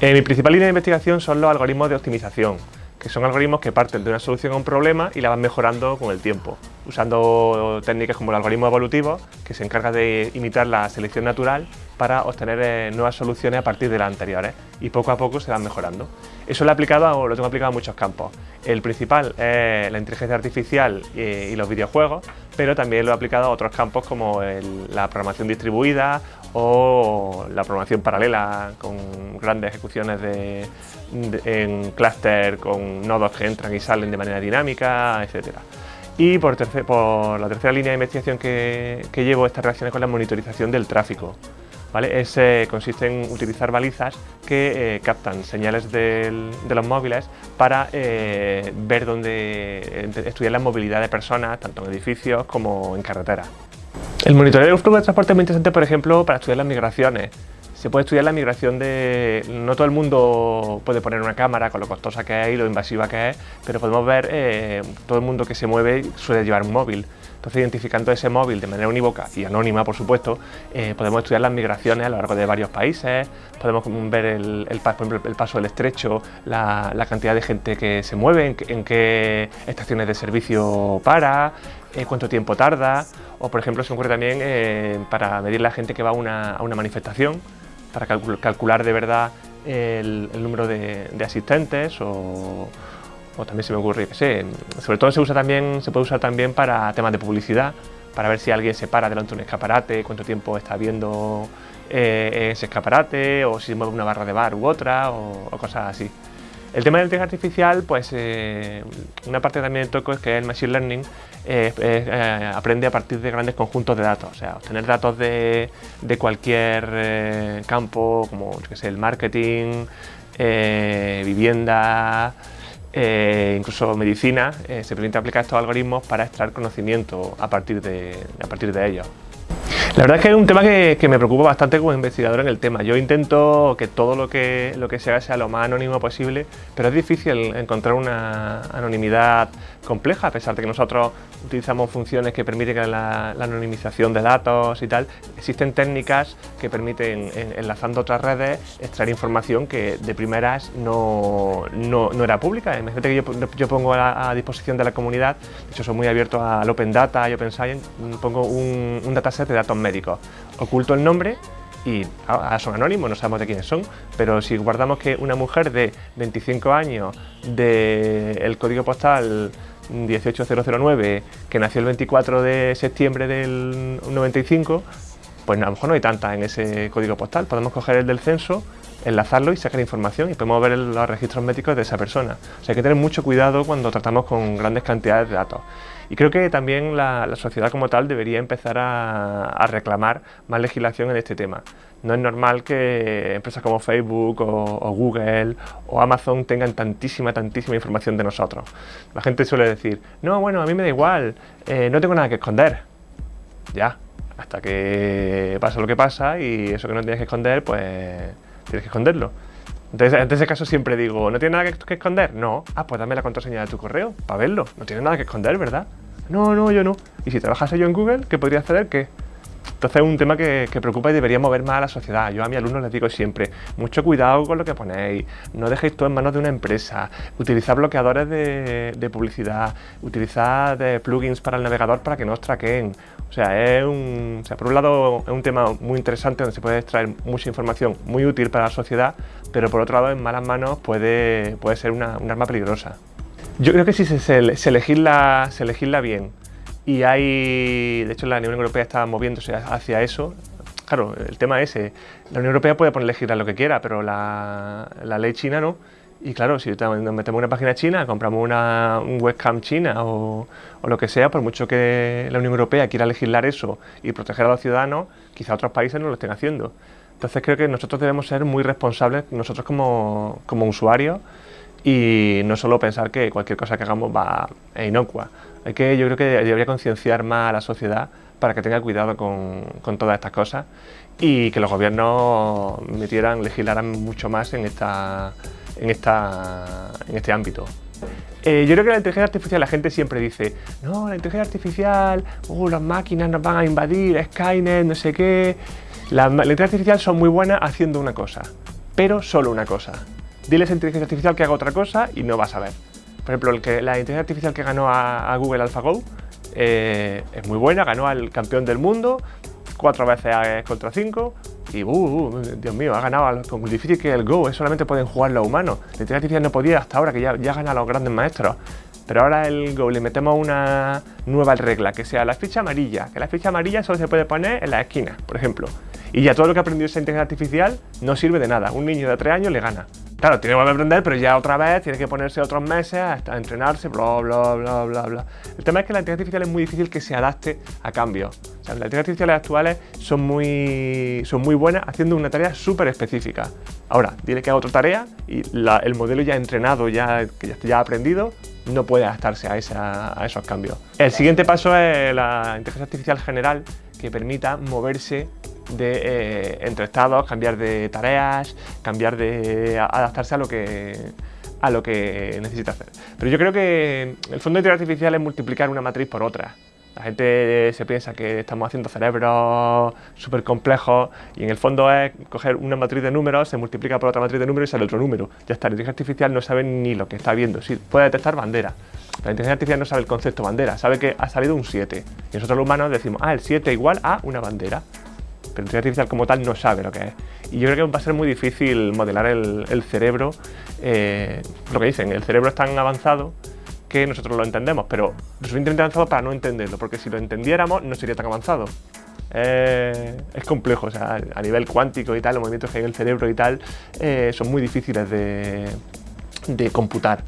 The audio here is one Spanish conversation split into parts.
Eh, mi principal línea de investigación son los algoritmos de optimización, que son algoritmos que parten de una solución a un problema y la van mejorando con el tiempo, usando técnicas como el algoritmo evolutivo, que se encarga de imitar la selección natural para obtener eh, nuevas soluciones a partir de las anteriores y poco a poco se van mejorando. Eso lo he aplicado, lo tengo aplicado a muchos campos. El principal es la inteligencia artificial y, los videojuegos, pero también lo he aplicado a otros campos como la programación distribuida o la programación paralela con grandes ejecuciones de, en clúster con nodos que entran y salen de manera dinámica, etc. Y por, por la tercera línea de investigación que, llevo está relacionada con la monitorización del tráfico. ¿Vale? Ese consiste en utilizar balizas que eh, captan señales de los móviles para eh, ver dónde estudiar la movilidad de personas, tanto en edificios como en carreteras. El monitoreo del flujo de transporte es muy interesante, por ejemplo, para estudiar las migraciones. Se puede estudiar la migración de... No todo el mundo puede poner una cámara con lo costosa que es y lo invasiva que es, pero podemos ver eh, todo el mundo que se mueve suele llevar un móvil. Entonces, identificando ese móvil de manera unívoca y anónima, por supuesto, eh, podemos estudiar las migraciones a lo largo de varios países, podemos ver el, el paso del estrecho, la, cantidad de gente que se mueve, en, qué estaciones de servicio para, eh, cuánto tiempo tarda, o por ejemplo se ocurre también eh, para medir la gente que va a una, manifestación, para calcular de verdad el, número de, asistentes o, también se me ocurre, que sobre todo se usa también, se puede usar también para temas de publicidad, para ver si alguien se para delante de un escaparate, cuánto tiempo está viendo eh, ese escaparate, o si mueve una barra de bar u otra, o cosas así. El tema de la inteligencia artificial, pues eh, una parte también de toco es que el Machine Learning eh, aprende a partir de grandes conjuntos de datos, o sea, obtener datos de, cualquier campo, como que sé, el marketing, vivienda, incluso medicina, se permite aplicar estos algoritmos para extraer conocimiento a partir de, a partir de ellos. La verdad es que es un tema que, me preocupa bastante como investigador en el tema. Yo intento que todo lo que, lo que se haga sea lo más anónimo posible, pero es difícil encontrar una anonimidad compleja, a pesar de que nosotros utilizamos funciones que permiten la, anonimización de datos y tal. Existen técnicas que permiten, enlazando otras redes, extraer información que de primeras no, no, era pública. Imagínate que yo, pongo a, disposición de la comunidad, de hecho soy muy abierto al Open Data y Open Science, pongo un, un dataset de datos médicos. Oculto el nombre y ahora son anónimos, no sabemos de quiénes son, pero si guardamos que una mujer de 25 años del código postal 18009 que nació el 24 de septiembre del 95, pues a lo mejor no hay tanta en ese código postal. Podemos coger el del censo, enlazarlo y sacar información y podemos ver los registros médicos de esa persona. O sea, hay que tener mucho cuidado cuando tratamos con grandes cantidades de datos. Y creo que también la, sociedad como tal debería empezar a, reclamar más legislación en este tema. No es normal que empresas como Facebook o, Google o Amazon tengan tantísima, tantísima información de nosotros. La gente suele decir, no, bueno, a mí me da igual, eh, no tengo nada que esconder. Ya, hasta que pasa lo que pasa y eso que no tienes que esconder, pues tienes que esconderlo. Entonces, en ese caso siempre digo, ¿no tiene nada que, esconder? No. Ah, pues dame la contraseña de tu correo para verlo. No tiene nada que esconder, ¿verdad? No, no, yo no. ¿Y si trabajase yo en Google, qué podría hacer? ¿Qué? Entonces es un tema que, preocupa y debería mover más a la sociedad. Yo a mis alumnos les digo siempre, mucho cuidado con lo que ponéis, no dejéis todo en manos de una empresa, utilizad bloqueadores de, publicidad, utilizad eh, plugins para el navegador para que no os traqueen. O sea, es un, por un lado es un tema muy interesante donde se puede extraer mucha información muy útil para la sociedad, pero por otro lado en malas manos puede, puede ser una, un arma peligrosa. Yo creo que si se, se, se, legisla, se legisla bien y hay, de hecho la Unión Europea está moviéndose hacia eso, claro, el tema es, ese, la Unión Europea puede poner legislar lo que quiera, pero la, la ley china no. Y claro, si nos metemos una página china, compramos una un webcam china o, o, lo que sea, por mucho que la Unión Europea quiera legislar eso y proteger a los ciudadanos, quizá otros países no lo estén haciendo. Entonces creo que nosotros debemos ser muy responsables, nosotros como, como usuarios, y no solo pensar que cualquier cosa que hagamos va a inocua. Hay que, yo creo que debería concienciar más a la sociedad para que tenga cuidado con, con todas estas cosas y que los gobiernos metieran, legislaran mucho más en esta, en, esta, en este ámbito. Eh, yo creo que la inteligencia artificial, la gente siempre dice, no, la inteligencia artificial, uh, las máquinas nos van a invadir, Skynet, no sé qué. La, la inteligencia artificial son muy buenas haciendo una cosa, pero solo una cosa. Diles a inteligencia artificial que haga otra cosa y no vas a ver. Por ejemplo, el que, la inteligencia artificial que ganó a, Google AlphaGo eh, es muy buena, ganó al campeón del mundo, cuatro veces contra cinco, y uh, uh, Dios mío, ha ganado con difícil que el Go, solamente pueden jugar los humanos. La inteligencia artificial no podía hasta ahora, que ya, ya gana a los grandes maestros. Pero ahora el Go le metemos una nueva regla, que sea la ficha amarilla, que la ficha amarilla solo se puede poner en la esquina, por ejemplo. Y ya todo lo que ha aprendido esa inteligencia artificial no sirve de nada. Un niño de 3 años le gana. Claro, tiene que aprender, pero ya otra vez tiene que ponerse otros meses a entrenarse, bla, bla, bla, bla, bla. El tema es que la inteligencia artificial es muy difícil que se adapte a cambios. O sea, las inteligencias artificiales actuales son muy, son muy buenas haciendo una tarea súper específica. Ahora, tiene que haga otra tarea y el modelo ya entrenado, ya, que ya ha aprendido, no puede adaptarse a, esa, a esos cambios. El siguiente paso es la inteligencia artificial general que permita moverse de, eh, entre estados, cambiar de tareas, cambiar de adaptarse a lo que a lo que necesita hacer. Pero yo creo que el fondo de inteligencia artificial es multiplicar una matriz por otra. La gente se piensa que estamos haciendo cerebros súper complejos y en el fondo es coger una matriz de números, se multiplica por otra matriz de números y sale otro número. Ya está, la inteligencia artificial no sabe ni lo que está viendo. Sí, puede detectar bandera. La inteligencia artificial no sabe el concepto bandera, sabe que ha salido un 7. Y nosotros los humanos decimos, ah, el 7 igual a una bandera pero inteligencia artificial como tal no sabe lo que es. Y yo creo que va a ser muy difícil modelar el, cerebro, eh, lo que dicen, el cerebro es tan avanzado que nosotros lo entendemos, pero lo suficientemente avanzado para no entenderlo, porque si lo entendiéramos no sería tan avanzado. es complejo, o sea, a nivel cuántico y tal, los movimientos que hay en el cerebro y tal, eh, son muy difíciles de, de computar.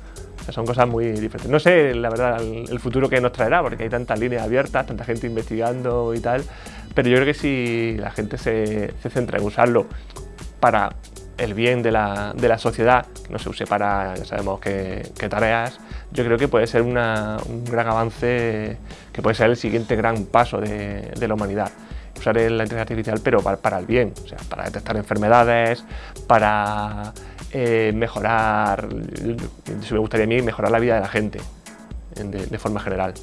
son cosas muy diferentes. No sé, la verdad, el, futuro que nos traerá, porque hay tantas líneas abiertas, tanta gente investigando y tal, pero yo creo que si la gente se, centra en usarlo para el bien de la, sociedad, que no se use para, ya sabemos qué, tareas, yo creo que puede ser un gran avance, que puede ser el siguiente gran paso de, la humanidad. Usar la inteligencia artificial, pero para, el bien, o sea, para detectar enfermedades, para eh, mejorar, si me gustaría a mí, mejorar la vida de la gente de forma general.